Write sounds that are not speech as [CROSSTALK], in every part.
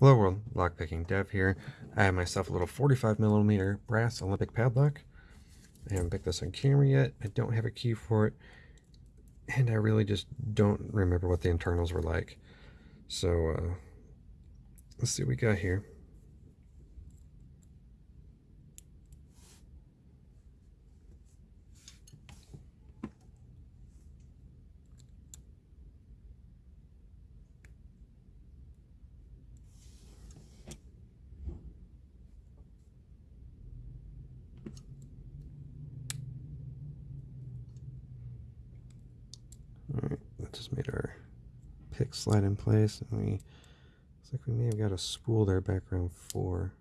Hello world, lockpicking dev here. I have myself a little 45 millimeter brass Olympic padlock. I haven't picked this on camera yet. I don't have a key for it. And I really just don't remember what the internals were like. So, uh, let's see what we got here. Alright, that just made our pick slide in place. And we, looks like we may have got a spool there background four.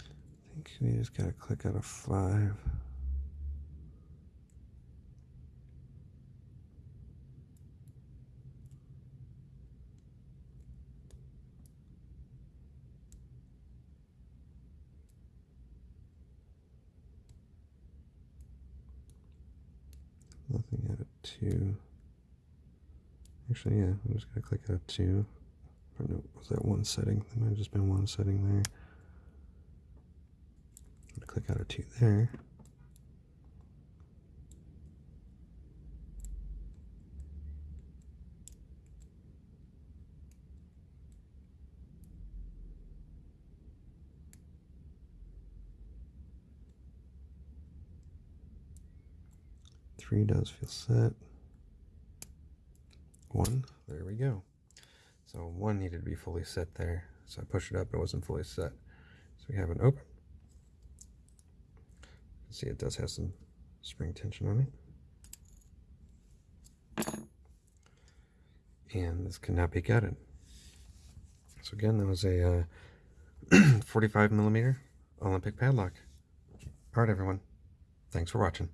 I think we just gotta click out of five. Two. Actually, yeah, I'm just gonna click out of two. Or no, was that one setting? There might have just been one setting there. click out of two there. Three does feel set. One, there we go. So one needed to be fully set there. So I pushed it up, it wasn't fully set. So we have an open. See, it does have some spring tension on it. And this cannot be gutted. So again, that was a uh, [CLEARS THROAT] 45 millimeter Olympic padlock. All right, everyone. Thanks for watching.